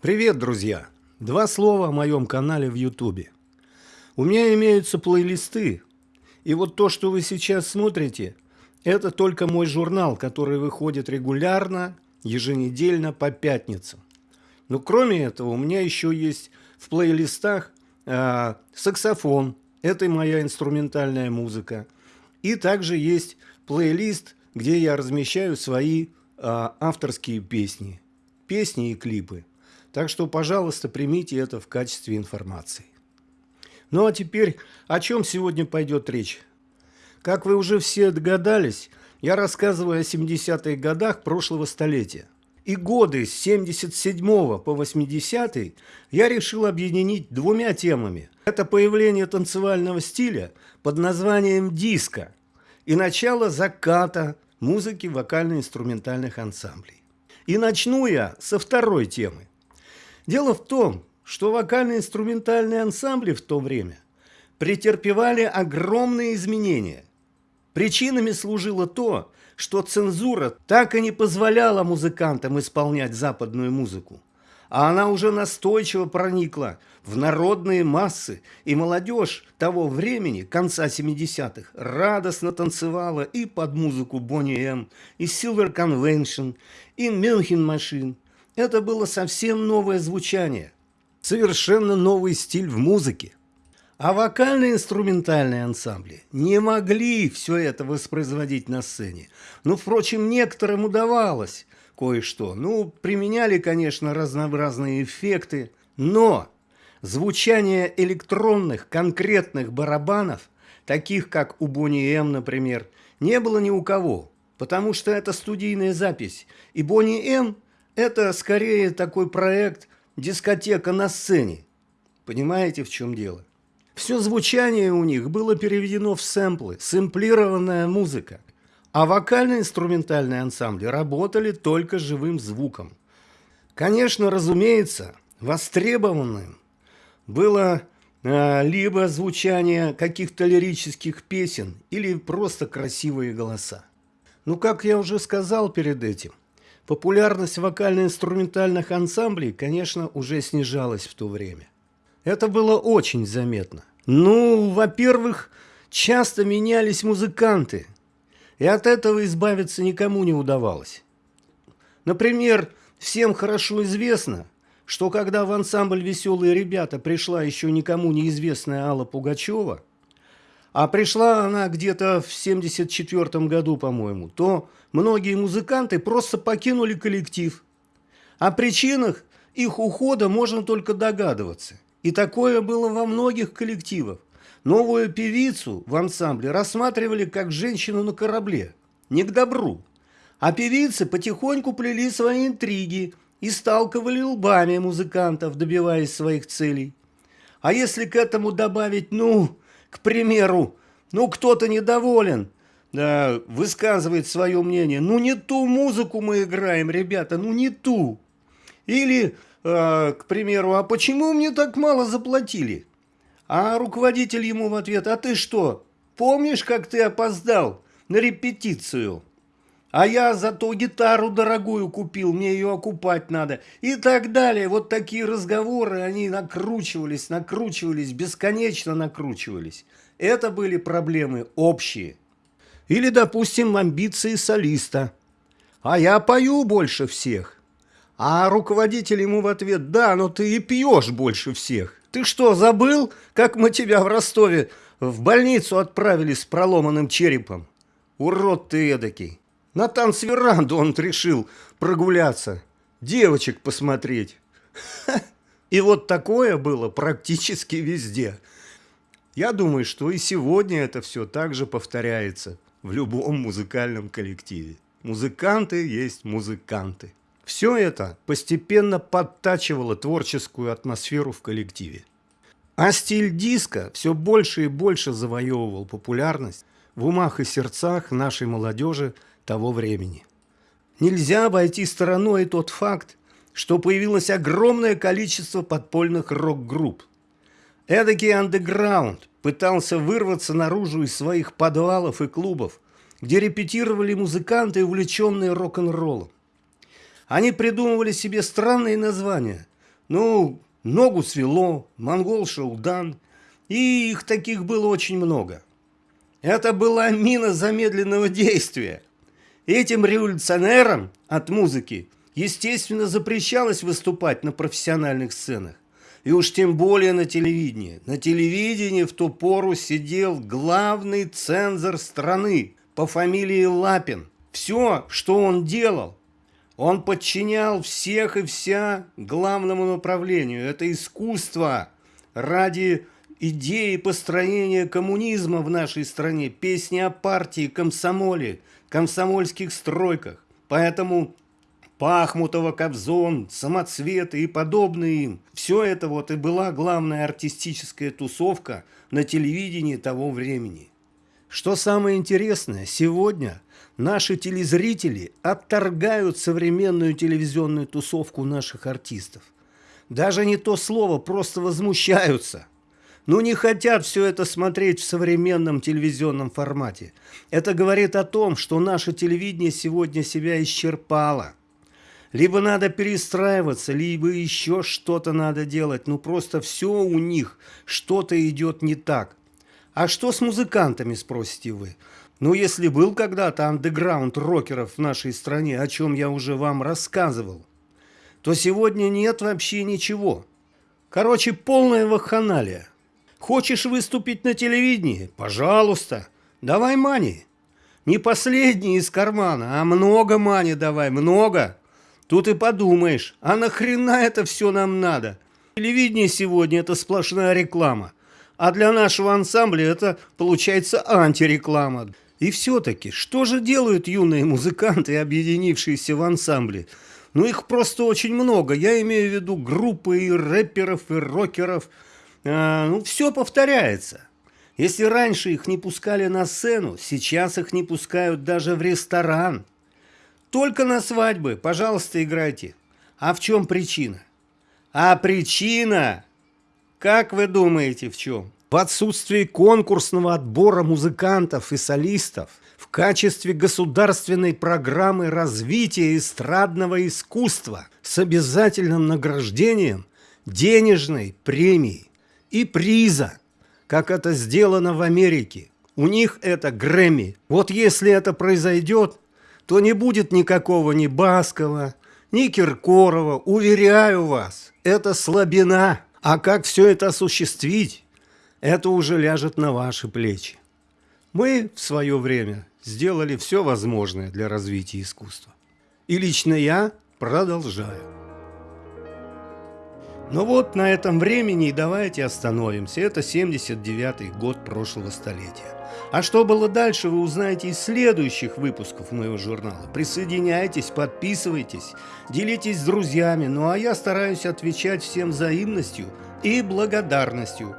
Привет, друзья! Два слова о моем канале в Ютубе. У меня имеются плейлисты, и вот то, что вы сейчас смотрите, это только мой журнал, который выходит регулярно, еженедельно по пятницам. Но кроме этого, у меня еще есть в плейлистах э, саксофон, это моя инструментальная музыка. И также есть плейлист, где я размещаю свои э, авторские песни, песни и клипы. Так что, пожалуйста, примите это в качестве информации. Ну а теперь, о чем сегодня пойдет речь? Как вы уже все догадались, я рассказываю о 70-х годах прошлого столетия. И годы с 77 по 80 я решил объединить двумя темами. Это появление танцевального стиля под названием диско и начало заката музыки вокально-инструментальных ансамблей. И начну я со второй темы. Дело в том, что вокально-инструментальные ансамбли в то время претерпевали огромные изменения. Причинами служило то, что цензура так и не позволяла музыкантам исполнять западную музыку, а она уже настойчиво проникла в народные массы, и молодежь того времени, конца 70-х, радостно танцевала и под музыку Бонни М, и Silver Convention, и Мюнхен Машин – это было совсем новое звучание, совершенно новый стиль в музыке. А вокальные инструментальные ансамбли не могли все это воспроизводить на сцене. Ну, впрочем, некоторым удавалось кое-что. Ну, применяли, конечно, разнообразные эффекты, но звучание электронных конкретных барабанов, таких как у Бонни М, например, не было ни у кого, потому что это студийная запись. И Бонни М – это скорее такой проект «Дискотека на сцене». Понимаете, в чем дело? Все звучание у них было переведено в сэмплы, сэмплированная музыка. А вокально-инструментальные ансамбли работали только живым звуком. Конечно, разумеется, востребованным было э, либо звучание каких-то лирических песен, или просто красивые голоса. Ну, как я уже сказал перед этим, Популярность вокально-инструментальных ансамблей, конечно, уже снижалась в то время. Это было очень заметно. Ну, во-первых, часто менялись музыканты, и от этого избавиться никому не удавалось. Например, всем хорошо известно, что когда в ансамбль «Веселые ребята» пришла еще никому неизвестная Алла Пугачева – а пришла она где-то в 74 году, по-моему, то многие музыканты просто покинули коллектив. О причинах их ухода можно только догадываться. И такое было во многих коллективах. Новую певицу в ансамбле рассматривали как женщину на корабле. Не к добру. А певицы потихоньку плели свои интриги и сталкивали лбами музыкантов, добиваясь своих целей. А если к этому добавить, ну, к примеру, ну кто-то недоволен, да, высказывает свое мнение, ну не ту музыку мы играем, ребята, ну не ту. Или, э, к примеру, а почему мне так мало заплатили? А руководитель ему в ответ, а ты что, помнишь, как ты опоздал на репетицию? А я зато гитару дорогую купил, мне ее окупать надо. И так далее. Вот такие разговоры, они накручивались, накручивались, бесконечно накручивались. Это были проблемы общие. Или, допустим, амбиции солиста. А я пою больше всех. А руководитель ему в ответ, да, но ты и пьешь больше всех. Ты что, забыл, как мы тебя в Ростове в больницу отправили с проломанным черепом? Урод ты эдакий. На танцверанду он решил прогуляться, девочек посмотреть. И вот такое было практически везде. Я думаю, что и сегодня это все также повторяется в любом музыкальном коллективе. Музыканты есть музыканты. Все это постепенно подтачивало творческую атмосферу в коллективе. А стиль диска все больше и больше завоевывал популярность в умах и сердцах нашей молодежи – того времени. Нельзя обойти стороной тот факт, что появилось огромное количество подпольных рок-групп. Эдакий андеграунд пытался вырваться наружу из своих подвалов и клубов, где репетировали музыканты, увлеченные рок-н-роллом. Они придумывали себе странные названия Ну, ногу свело, монгол Шаудан, и их таких было очень много. Это была мина замедленного действия. Этим революционерам от музыки, естественно, запрещалось выступать на профессиональных сценах. И уж тем более на телевидении. На телевидении в ту пору сидел главный цензор страны по фамилии Лапин. Все, что он делал, он подчинял всех и вся главному направлению. Это искусство ради идеи построения коммунизма в нашей стране, песни о партии, комсомоле, комсомольских стройках. Поэтому Пахмутова, Кобзон, Самоцветы и подобные им. Все это вот и была главная артистическая тусовка на телевидении того времени. Что самое интересное, сегодня наши телезрители отторгают современную телевизионную тусовку наших артистов. Даже не то слово, просто возмущаются. Ну не хотят все это смотреть в современном телевизионном формате. Это говорит о том, что наше телевидение сегодня себя исчерпало. Либо надо перестраиваться, либо еще что-то надо делать. Ну просто все у них, что-то идет не так. А что с музыкантами, спросите вы? Ну, если был когда-то андеграунд рокеров в нашей стране, о чем я уже вам рассказывал, то сегодня нет вообще ничего. Короче, полная вакханалия. Хочешь выступить на телевидении? Пожалуйста, давай мани. Не последний из кармана, а много мани давай, много. Тут и подумаешь, а нахрена это все нам надо? Телевидение сегодня это сплошная реклама. А для нашего ансамбля это получается антиреклама. И все-таки, что же делают юные музыканты, объединившиеся в ансамбле? Ну, их просто очень много. Я имею в виду группы и рэперов, и рокеров. А, ну, все повторяется. Если раньше их не пускали на сцену, сейчас их не пускают даже в ресторан. Только на свадьбы, пожалуйста, играйте. А в чем причина? А причина как вы думаете, в чем? В отсутствии конкурсного отбора музыкантов и солистов в качестве государственной программы развития эстрадного искусства с обязательным награждением денежной премии и приза, как это сделано в Америке. У них это Грэмми. Вот если это произойдет, то не будет никакого ни Баскова, ни Киркорова. Уверяю вас, это слабина. А как все это осуществить, это уже ляжет на ваши плечи. Мы в свое время сделали все возможное для развития искусства. И лично я продолжаю. Но вот на этом времени давайте остановимся. Это 79-й год прошлого столетия. А что было дальше, вы узнаете из следующих выпусков моего журнала. Присоединяйтесь, подписывайтесь, делитесь с друзьями. Ну а я стараюсь отвечать всем взаимностью и благодарностью.